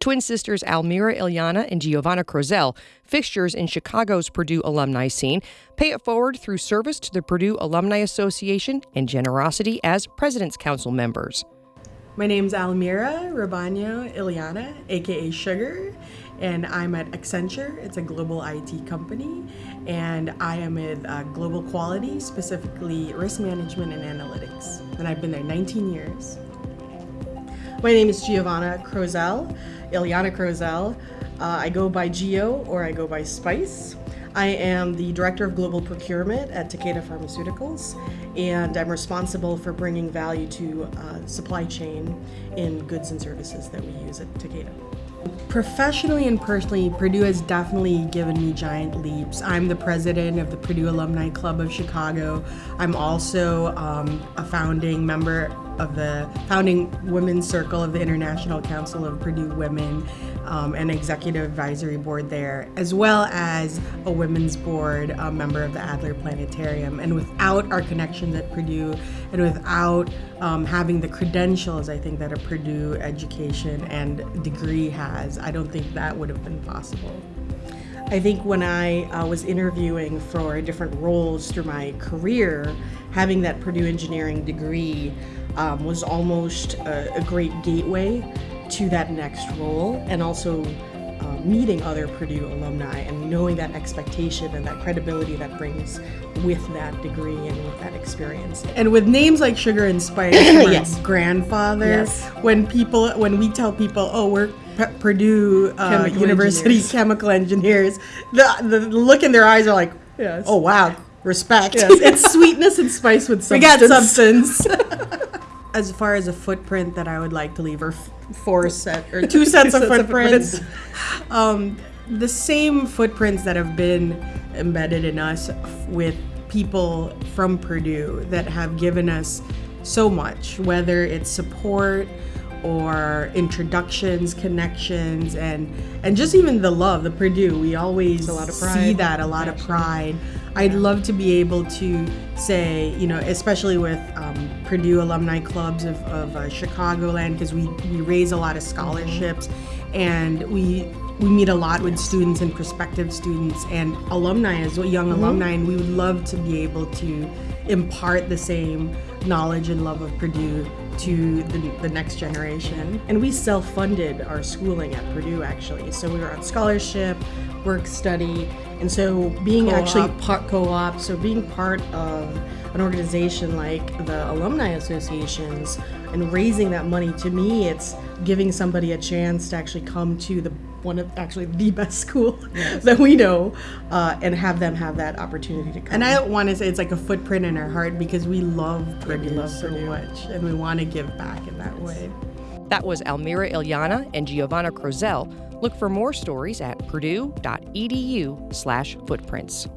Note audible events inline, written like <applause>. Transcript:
Twin sisters Almira Ilyana and Giovanna Crozel, fixtures in Chicago's Purdue alumni scene, pay it forward through service to the Purdue Alumni Association and generosity as President's Council members. My name's Almira Rabano Ilyana, aka Sugar, and I'm at Accenture. It's a global IT company, and I am with uh, Global Quality, specifically risk management and analytics. And I've been there 19 years. My name is Giovanna Crozel, Ilyana Crozel. Uh, I go by Geo or I go by Spice. I am the Director of Global Procurement at Takeda Pharmaceuticals, and I'm responsible for bringing value to uh, supply chain in goods and services that we use at Takeda. Professionally and personally, Purdue has definitely given me giant leaps. I'm the president of the Purdue Alumni Club of Chicago. I'm also um, a founding member of the founding women's circle of the International Council of Purdue Women um, and executive advisory board there, as well as a women's board a member of the Adler Planetarium. And without our connections at Purdue and without um, having the credentials, I think that a Purdue education and degree has, I don't think that would have been possible. I think when I uh, was interviewing for different roles through my career, having that Purdue engineering degree um, was almost a, a, great gateway to that next role and also uh, meeting other Purdue alumni and knowing that expectation and that credibility that brings with that degree and with that experience. And with names like Sugar and Spice, <coughs> my yes. grandfather, yes. when people, when we tell people, oh, we're P- Purdue uh, chemical University engineers. chemical engineers, the, the look in their eyes are like, yes. oh wow, respect. Yes. <laughs> it's sweetness and spice with substance. We got substance. <laughs> as far as a footprint that I would like to leave, or f- four set or <laughs> two sets of footprints, um, the same footprints that have been embedded in us with people from Purdue that have given us so much, whether it's support or introductions, connections, and and just even the love, the Purdue. We always see that a lot of pride. I'd love to be able to say, you know, especially with um, Purdue alumni clubs of, of uh, Chicagoland, because we we raise a lot of scholarships, and we we meet a lot with students and prospective students and alumni as well, young mm-hmm. alumni, and we would love to be able to impart the same knowledge and love of Purdue to the, the next generation. And we self-funded our schooling at Purdue actually. So we were on scholarship, work study, and so being co-op. actually part co-op, so being part of an organization like the alumni associations and raising that money to me it's giving somebody a chance to actually come to the one of actually the <laughs> best school yes. that we know uh, and have them have that opportunity to come. And I want to say it's like a footprint in our heart because we love Purdue love so Purdue. much and we want to give back in that way. That was Almira Ilyana and Giovanna Crozel. Look for more stories at purdue.edu slash footprints.